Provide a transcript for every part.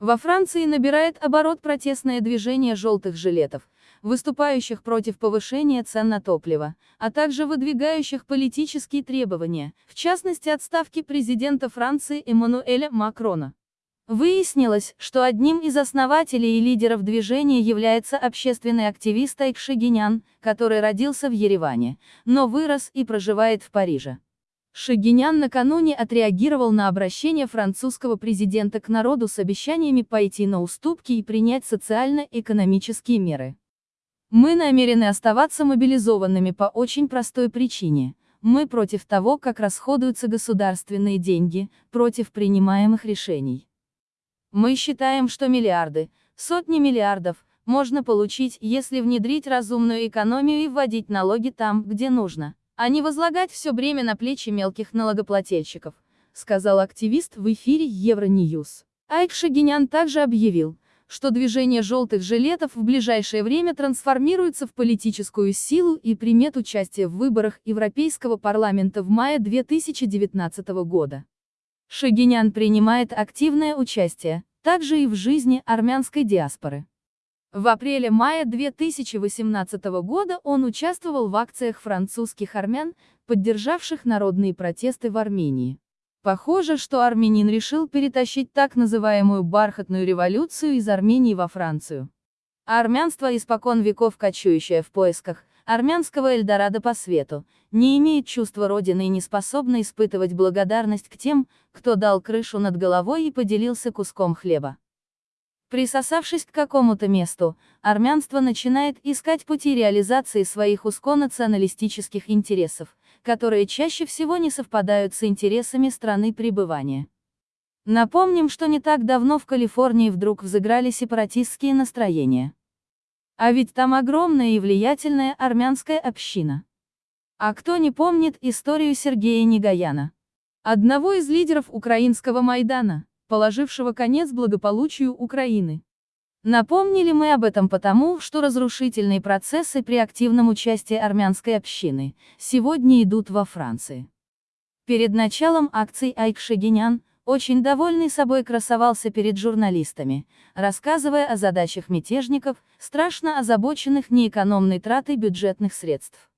Во Франции набирает оборот протестное движение желтых жилетов, выступающих против повышения цен на топливо, а также выдвигающих политические требования, в частности отставки президента Франции Эммануэля Макрона. Выяснилось, что одним из основателей и лидеров движения является общественный активист Айк Шагинян, который родился в Ереване, но вырос и проживает в Париже. Шагинян накануне отреагировал на обращение французского президента к народу с обещаниями пойти на уступки и принять социально-экономические меры. Мы намерены оставаться мобилизованными по очень простой причине. Мы против того, как расходуются государственные деньги, против принимаемых решений. Мы считаем, что миллиарды, сотни миллиардов, можно получить, если внедрить разумную экономию и вводить налоги там, где нужно, а не возлагать все бремя на плечи мелких налогоплательщиков, сказал активист в эфире Евроньюз. Айк Шагинян также объявил, что движение желтых жилетов в ближайшее время трансформируется в политическую силу и примет участие в выборах Европейского парламента в мае 2019 года. Шагинян принимает активное участие, также и в жизни армянской диаспоры. В апреле-мае 2018 года он участвовал в акциях французских армян, поддержавших народные протесты в Армении. Похоже, что армянин решил перетащить так называемую бархатную революцию из Армении во Францию. армянство испокон веков кочующее в поисках, армянского Эльдорадо по свету, не имеет чувства родины и не способна испытывать благодарность к тем, кто дал крышу над головой и поделился куском хлеба. Присосавшись к какому-то месту, армянство начинает искать пути реализации своих узконационалистических интересов, которые чаще всего не совпадают с интересами страны пребывания. Напомним, что не так давно в Калифорнии вдруг взыграли сепаратистские настроения. А ведь там огромная и влиятельная армянская община. А кто не помнит историю Сергея Негаяна? Одного из лидеров украинского Майдана, положившего конец благополучию Украины. Напомнили мы об этом потому, что разрушительные процессы при активном участии армянской общины сегодня идут во Франции. Перед началом акций Айк Шагинян, очень довольный собой красовался перед журналистами, рассказывая о задачах мятежников, страшно озабоченных неэкономной тратой бюджетных средств.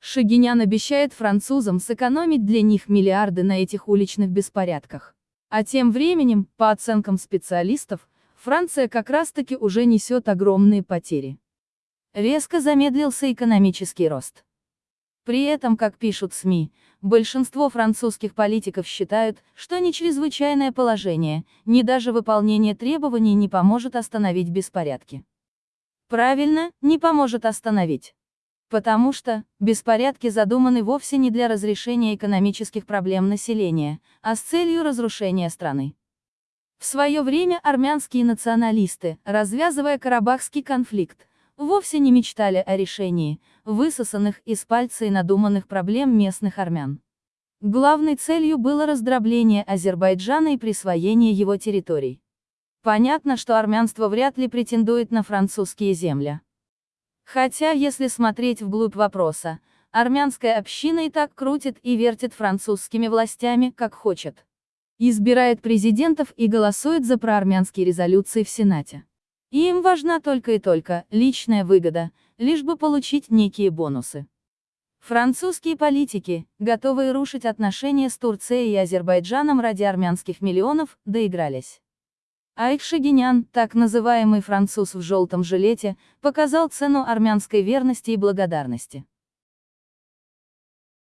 Шагинян обещает французам сэкономить для них миллиарды на этих уличных беспорядках. А тем временем, по оценкам специалистов, Франция как раз-таки уже несет огромные потери. Резко замедлился экономический рост. При этом, как пишут СМИ, большинство французских политиков считают, что ни чрезвычайное положение, ни даже выполнение требований не поможет остановить беспорядки. Правильно, не поможет остановить. Потому что, беспорядки задуманы вовсе не для разрешения экономических проблем населения, а с целью разрушения страны. В свое время армянские националисты, развязывая Карабахский конфликт, вовсе не мечтали о решении, высосанных из пальца и надуманных проблем местных армян. Главной целью было раздробление Азербайджана и присвоение его территорий. Понятно, что армянство вряд ли претендует на французские земли. Хотя, если смотреть вглубь вопроса, армянская община и так крутит и вертит французскими властями, как хочет. Избирает президентов и голосует за проармянские резолюции в Сенате. Им важна только и только личная выгода, лишь бы получить некие бонусы. Французские политики, готовые рушить отношения с Турцией и Азербайджаном ради армянских миллионов, доигрались. Айк Шагинян, так называемый француз в желтом жилете, показал цену армянской верности и благодарности.